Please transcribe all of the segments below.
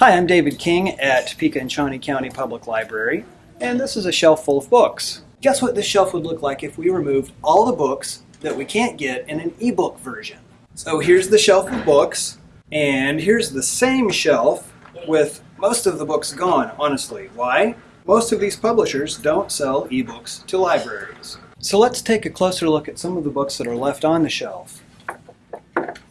Hi, I'm David King at Topeka and Shawnee County Public Library, and this is a shelf full of books. Guess what this shelf would look like if we removed all the books that we can't get in an ebook version? So here's the shelf of books, and here's the same shelf with most of the books gone, honestly. Why? Most of these publishers don't sell ebooks to libraries. So let's take a closer look at some of the books that are left on the shelf.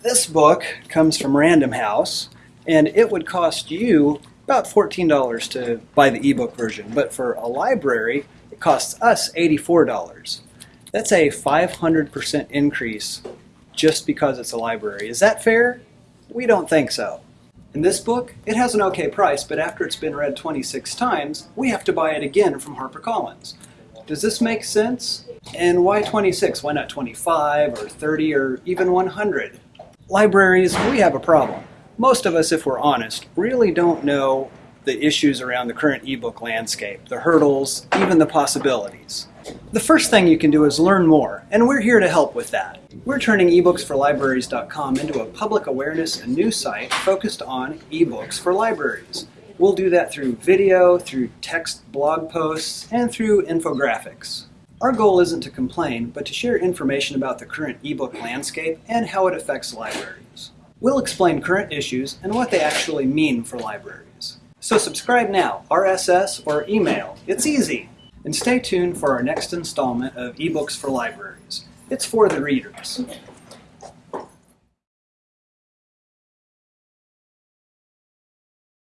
This book comes from Random House, and it would cost you about $14 to buy the ebook version, but for a library, it costs us $84. That's a 500% increase just because it's a library. Is that fair? We don't think so. In this book, it has an okay price, but after it's been read 26 times, we have to buy it again from HarperCollins. Does this make sense? And why 26? Why not 25 or 30 or even 100? Libraries, we have a problem. Most of us, if we're honest, really don't know the issues around the current ebook landscape, the hurdles, even the possibilities. The first thing you can do is learn more, and we're here to help with that. We're turning ebooksforlibraries.com into a public awareness and news site focused on ebooks for libraries. We'll do that through video, through text blog posts, and through infographics. Our goal isn't to complain, but to share information about the current ebook landscape and how it affects libraries. We'll explain current issues and what they actually mean for libraries. So subscribe now, RSS or email. It's easy. And stay tuned for our next installment of eBooks for Libraries. It's for the readers.